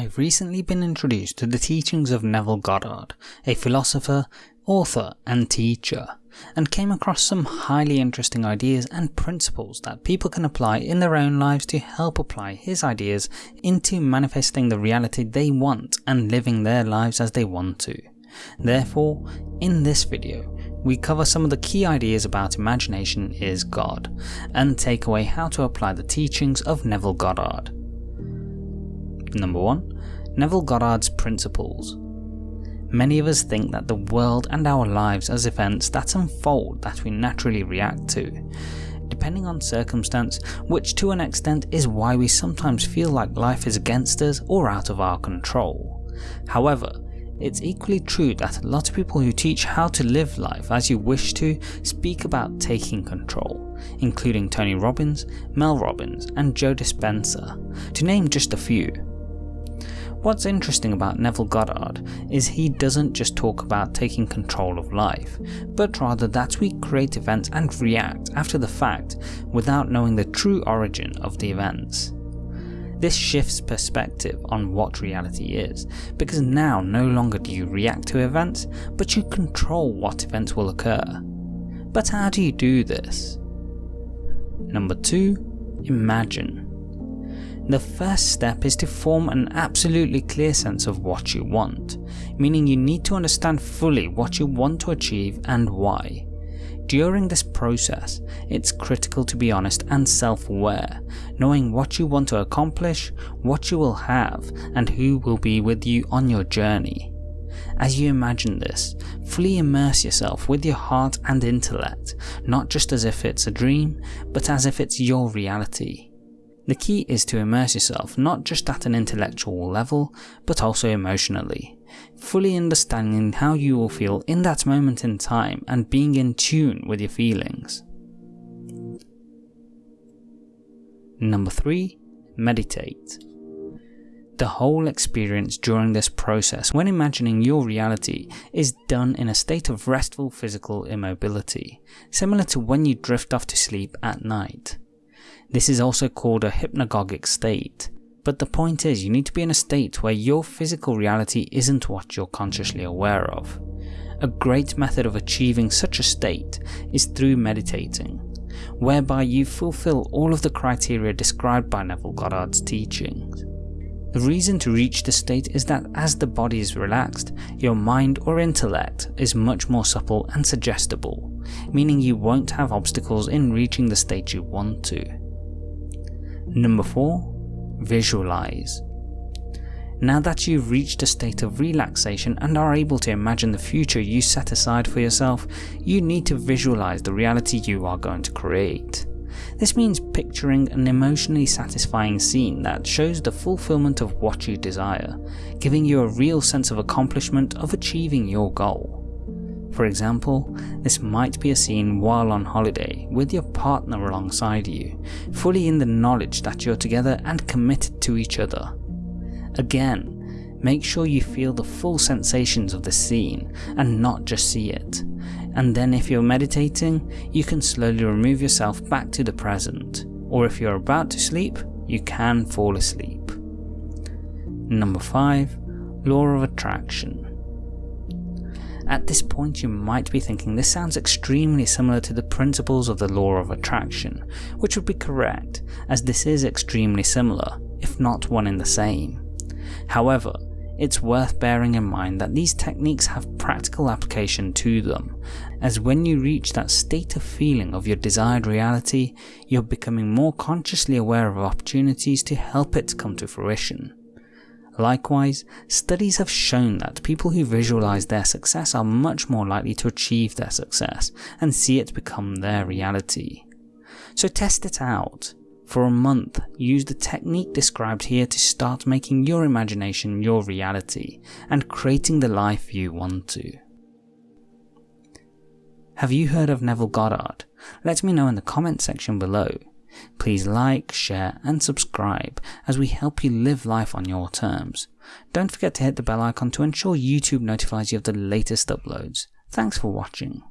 I've recently been introduced to the teachings of Neville Goddard, a philosopher, author and teacher, and came across some highly interesting ideas and principles that people can apply in their own lives to help apply his ideas into manifesting the reality they want and living their lives as they want to. Therefore, in this video, we cover some of the key ideas about imagination is God, and take away how to apply the teachings of Neville Goddard. Number 1. Neville Goddard's Principles Many of us think that the world and our lives as events that unfold that we naturally react to, depending on circumstance, which to an extent is why we sometimes feel like life is against us or out of our control. However, it's equally true that a lot of people who teach how to live life as you wish to speak about taking control, including Tony Robbins, Mel Robbins and Joe Dispenza, to name just a few. What's interesting about Neville Goddard is he doesn't just talk about taking control of life, but rather that we create events and react after the fact without knowing the true origin of the events. This shifts perspective on what reality is, because now no longer do you react to events, but you control what events will occur. But how do you do this? Number 2. Imagine. The first step is to form an absolutely clear sense of what you want, meaning you need to understand fully what you want to achieve and why. During this process, it's critical to be honest and self-aware, knowing what you want to accomplish, what you will have, and who will be with you on your journey. As you imagine this, fully immerse yourself with your heart and intellect, not just as if it's a dream, but as if it's your reality. The key is to immerse yourself not just at an intellectual level, but also emotionally, fully understanding how you will feel in that moment in time and being in tune with your feelings. Number 3. Meditate. The whole experience during this process when imagining your reality is done in a state of restful physical immobility, similar to when you drift off to sleep at night. This is also called a hypnagogic state. But the point is you need to be in a state where your physical reality isn't what you're consciously aware of. A great method of achieving such a state is through meditating, whereby you fulfill all of the criteria described by Neville Goddard's teachings. The reason to reach this state is that as the body is relaxed, your mind or intellect is much more supple and suggestible, meaning you won't have obstacles in reaching the state you want to. Number 4. Visualize. Now that you've reached a state of relaxation and are able to imagine the future you set aside for yourself, you need to visualize the reality you are going to create. This means picturing an emotionally satisfying scene that shows the fulfillment of what you desire, giving you a real sense of accomplishment of achieving your goal. For example, this might be a scene while on holiday with your partner alongside you, fully in the knowledge that you're together and committed to each other. Again, make sure you feel the full sensations of the scene and not just see it. And then if you're meditating, you can slowly remove yourself back to the present, or if you're about to sleep, you can fall asleep. Number 5. Law of Attraction at this point you might be thinking this sounds extremely similar to the principles of the law of attraction, which would be correct, as this is extremely similar, if not one in the same. However, it's worth bearing in mind that these techniques have practical application to them, as when you reach that state of feeling of your desired reality, you're becoming more consciously aware of opportunities to help it come to fruition. Likewise, studies have shown that people who visualize their success are much more likely to achieve their success and see it become their reality. So test it out. For a month, use the technique described here to start making your imagination your reality and creating the life you want to. Have you heard of Neville Goddard? Let me know in the comment section below. Please like, share and subscribe as we help you live life on your terms. Don't forget to hit the bell icon to ensure YouTube notifies you of the latest uploads. Thanks for watching.